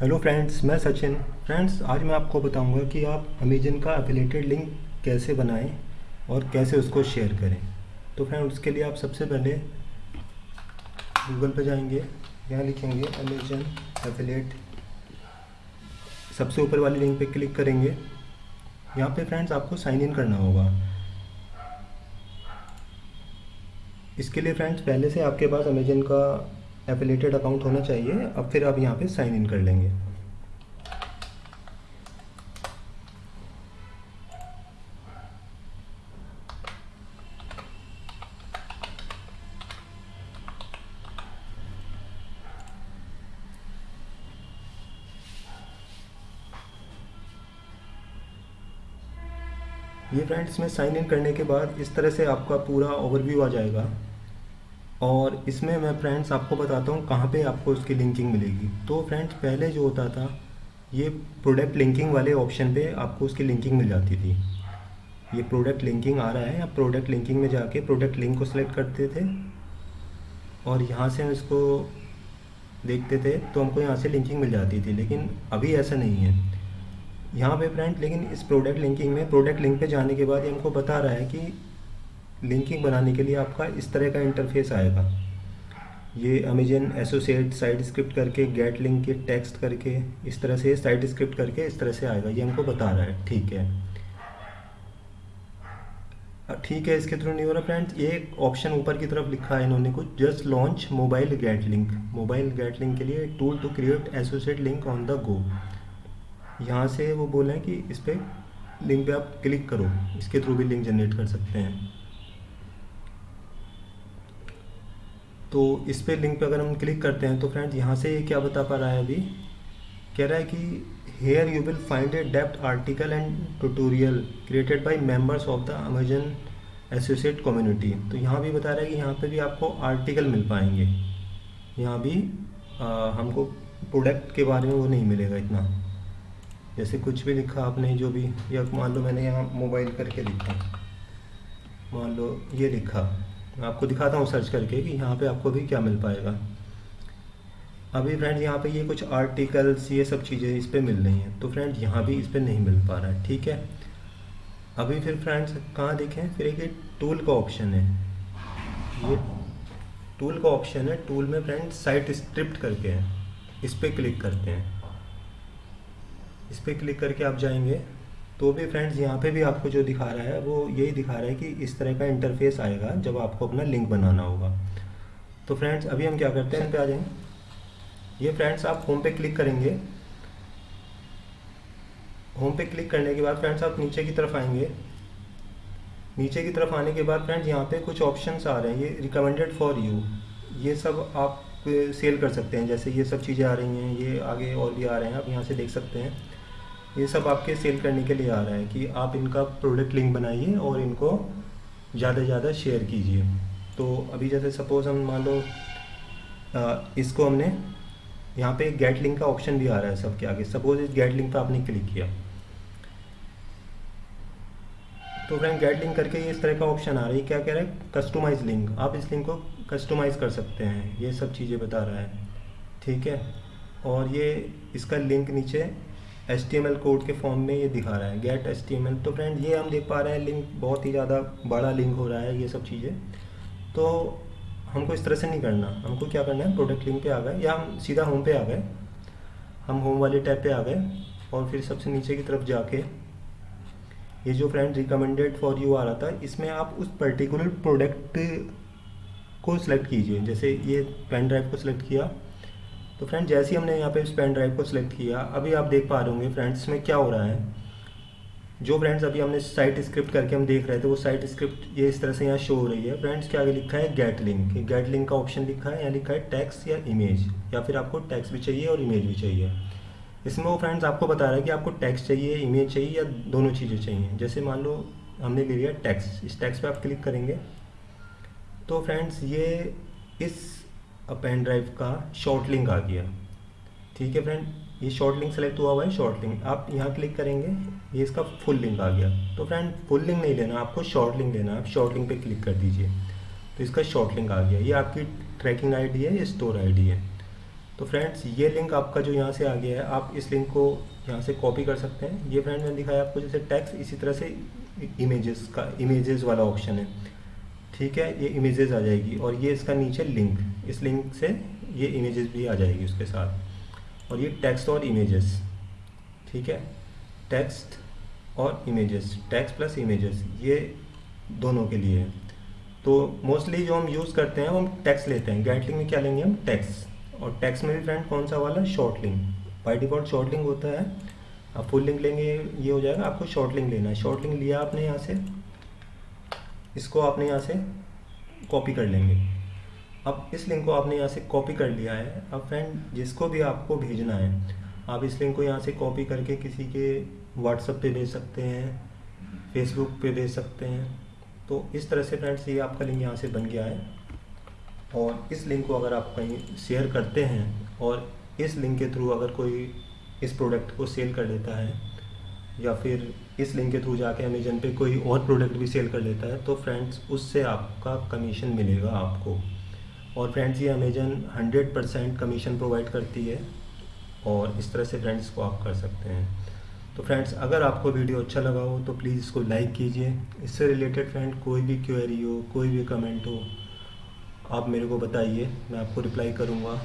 Hello friends मैं Sachin. Friends आज मैं आपको बताऊँगा कि आप अमेजन का एफिलेटेड लिंक कैसे बनाएँ और कैसे उसको शेयर करें। तो फ्रेंड उसके लिए आप सबसे पहले गूगल पर जाएँगे, यहाँ लिखेंगे अमेजन एफिलेट सबसे ऊपर वाली लिंक पे क्लिक करेंगे। यहाँ पे फ्रेंड्स आपको साइन इन करना होगा। इसके लिए फ्रेंड्स पहले से आपके पास अमेजन का एफिलेटेड अकाउंट होना चाहिए। अब फिर आप यहाँ पे साइन इन कर लेंगे। ये फ्रेंड्स में साइन इन करने के बाद इस तरह से आपका पूरा ओवरव्यू आ जाएगा। और इसमें मैं फ्रेंड्स आपको बताता हूँ कहाँ पे आपको उसकी लिंकिंग मिलेगी। तो फ्रेंड्स पहले जो होता था, ये प्रोडक्ट लिंकिंग वाले ऑप्शन पे आपको उसकी लिंकिंग मिल जाती थी। ये प्रोडक्ट लिंकिंग आ रहा है। आप प्रोडक्ट लिंकिंग में जाके प्रोडक्ट लिंक को सिलेक्ट करते थे और यहाँ से हम इसको देखते थे तो हमको यहाँ से लिंकिंग मिल जाती थी। लेकिन अभी ऐसा नहीं है। यहाँ पे फ्रेंड लेकिन इस प्रोडक्ट लिंकिंग में प्रोडक्ट लिंक पे जाने के बाद ये हमको बता रहा है कि लिंकिंग बनाने के लिए आपका इस तरह का इंटरफेस आएगा। ये अमेजन एसोसिएट साइड स्क्रिप्ट करके गेट लिंक के टेक्स्ट करके, इस तरह से साइड स्क्रिप्ट करके इस तरह से आएगा। ये हमको बता रहा है। ठीक है। ठीक है इसके थ्रू नहीं हो रहा फ्रेंड्स ये ऑप्शन ऊपर की तरफ़ लिखा है इन्होंने कुछ। Just launch mobile get link mobile get link के लिए tool to create associate link on the go यहाँ से वो बोले हैं कि इस पर लिंक पे आप क्लिक करो। इसके थ्रू भी लिंक जनरेट कर सकते हैं। तो इस पर लिंक पे अगर हम क्लिक करते हैं तो फ्रेंड्स यहाँ से ये क्या बता पा रहा है अभी? कह रहा है कि here you will find a depth article and tutorial created by members of the Amazon associate community तो यहाँ भी बता रहा है कि यहाँ पे भी आपको आर्टिकल मिल पाएँगे। यहाँ भी आ, हमको प्रोडक्ट के बारे में वो नहीं मिलेगा इतना। जैसे कुछ भी लिखा आपने जो भी या मान लो मैंने यहाँ मोबाइल करके लिखा। मान लो ये लिखा। मैं आपको दिखाता हूँ सर्च करके कि यहाँ पे आपको भी क्या मिल पाएगा। अभी फ्रेंड यहाँ पे ये कुछ आर्टिकल्स ये सब चीज़ें इस पर मिल रही हैं। तो फ्रेंड यहाँ भी इस पर नहीं मिल पा रहा है, ठीक है? अभी फिर फ्रेंड्स कहाँ देखें? फिर एक टूल का ऑप्शन है। ये टूल का ऑप्शन है। टूल में फ्रेंड साइट स्क्रिप्ट करके है। इस पर क्लिक करते हैं। इस पर क्लिक करके आप जाएँगे। तो भी फ्रेंड्स यहाँ पे भी आपको जो दिखा रहा है, वो यही दिखा रहा है कि इस तरह का इंटरफेस आएगा जब आपको अपना लिंक बनाना होगा। तो फ्रेंड्स अभी हम क्या करते हैं इन पे आ जाएँगे ये फ्रेंड्स आप होम पे क्लिक करेंगे। होम पे क्लिक करने के बाद फ्रेंड्स आप नीचे की तरफ़ आएँगे। नीचे की तरफ़ आने के बाद फ्रेंड्स यहाँ पे कुछ ऑप्शंस आ रहे हैं। ये रिकमेंडेड फॉर यू ये सब आप सेल कर सकते हैं। जैसे ये सब चीज़ें आ रही हैं, ये आगे और भी आ रहे हैं, आप यहाँ से देख सकते हैं। ये सब आपके सेल करने के लिए आ रहा है कि आप इनका प्रोडक्ट लिंक बनाइए और इनको ज़्यादा से ज़्यादा शेयर कीजिए। तो अभी जैसे सपोज़ हम मान लो इसको हमने यहाँ पे गेट लिंक का ऑप्शन भी आ रहा है सबके आगे। सपोज़ इस गेट लिंक पे आपने क्लिक किया। तो फ्रेंड गेट लिंक करके ये इस तरह का ऑप्शन आ रहा है। क्या कह रहा है? कस्टमाइज लिंक आप इस लिंक को कस्टमाइज कर सकते हैं। ये सब चीज़ें बता रहा है। ठीक है? और ये इसका लिंक नीचे एच कोड के फॉर्म में ये दिखा रहा है। गेट एच तो फ्रेंड ये हम देख पा रहे हैं लिंक बहुत ही ज़्यादा बड़ा लिंक हो रहा है, ये सब चीज़ें। तो हमको इस तरह से नहीं करना। हमको क्या करना है प्रोडक्ट लिंक पे आ गए, या हम सीधा होम पे आ गए। हम होम वाले टैब पे आ गए और फिर सबसे नीचे की तरफ़ जाके ये जो फ्रेंड रिकमेंडेड फॉर यू आ रहा था, इसमें आप उस पर्टिकुलर प्रोडक्ट को सिलेक्ट कीजिए। जैसे ये पेन ड्राइव को सिलेक्ट किया तो फ्रेंड जैसे ही हमने यहाँ पे इस पेन ड्राइव को सिलेक्ट किया, अभी आप देख पा रहे होंगे फ्रेंड्स में क्या हो रहा है? जो फ्रेंड्स अभी हमने साइट स्क्रिप्ट करके हम देख रहे थे, वो साइट स्क्रिप्ट ये इस तरह से यहाँ शो हो रही है। फ्रेंड्स क्या आगे लिखा है? गेट लिंक गेट लिंक का ऑप्शन लिखा है यहाँ लिखा है टैक्स या इमेज या फिर आपको टैक्स भी चाहिए और इमेज भी चाहिए? इसमें वो फ्रेंड्स आपको बता रहा है कि आपको टैक्स चाहिए इमेज चाहिए या दोनों चीज़ें चाहिए। जैसे मान लो हमने ले लिया टैक्स इस टैक्स पे आप क्लिक करेंगे। तो फ्रेंड्स ये इस पेन ड्राइव का शॉर्ट लिंक आ गया। ठीक है फ्रेंड ये शॉर्ट लिंक सेलेक्ट हुआ हुआ है शॉर्ट लिंक आप यहाँ क्लिक करेंगे, ये इसका फुल लिंक आ गया। तो फ्रेंड फुल लिंक नहीं लेना, आपको शॉर्ट लिंक लेना आप शॉर्ट लिंक पे क्लिक कर दीजिए। तो इसका शॉर्ट लिंक आ गया। ये आपकी ट्रैकिंग आईडी है, ये स्टोर आईडी है। तो फ्रेंड्स ये लिंक आपका जो यहाँ से आ गया है, आप इस लिंक को यहाँ से कॉपी कर सकते हैं। ये फ्रेंड मैंने दिखाया आपको, जैसे टैक्स इसी तरह से इमेजेस का इमेजेस वाला ऑप्शन है। ठीक है, ये इमेजेस आ जाएगी और ये इसका नीचे लिंक इस लिंक से ये इमेजेस भी आ जाएगी उसके साथ। और ये टेक्स्ट और इमेजेस ठीक है? टेक्स्ट और इमेजेस टेक्स्ट प्लस इमेजेस ये दोनों के लिए है। तो मोस्टली जो हम यूज़ करते हैं, वो हम टेक्स्ट लेते हैं। गैटलिंग में क्या लेंगे हम? टेक्स्ट और टेक्स्ट में भी फ्रेंड कौन सा वाला? Short link by default short link होता है। आप फुल लिंक लेंगे, ये हो जाएगा, आपको शॉर्ट लिंक लेना है। शॉर्ट लिंक लिया आपने यहाँ से। इसको आपने यहाँ से कॉपी कर लेंगे। अब इस लिंक को आपने यहाँ से कॉपी कर लिया है। अब फ्रेंड जिसको भी आपको भेजना है, आप इस लिंक को यहाँ से कॉपी करके किसी के व्हाट्सएप पे भेज सकते हैं फेसबुक पे भेज सकते हैं। तो इस तरह से फ्रेंड्स ये आपका लिंक यहाँ से बन गया है। और इस लिंक को अगर आप कहीं शेयर करते हैं और इस लिंक के थ्रू अगर कोई इस प्रोडक्ट को सेल कर देता है या फिर इस लिंक के थ्रू जाके अमेजन पे कोई और प्रोडक्ट भी सेल कर लेता है तो फ्रेंड्स उससे आपका कमीशन मिलेगा आपको। और फ्रेंड्स ये अमेजन 100 परसेंट कमीशन प्रोवाइड करती है और इस तरह से फ्रेंड्स को आप कर सकते हैं। तो फ्रेंड्स अगर आपको वीडियो अच्छा लगा हो तो प्लीज़ इसको लाइक कीजिए। इससे रिलेटेड फ्रेंड कोई भी क्वेरी हो, कोई भी कमेंट हो, आप मेरे को बताइए, मैं आपको रिप्लाई करूँगा।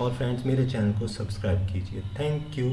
और फ्रेंड्स मेरे चैनल को सब्सक्राइब कीजिए। Thank you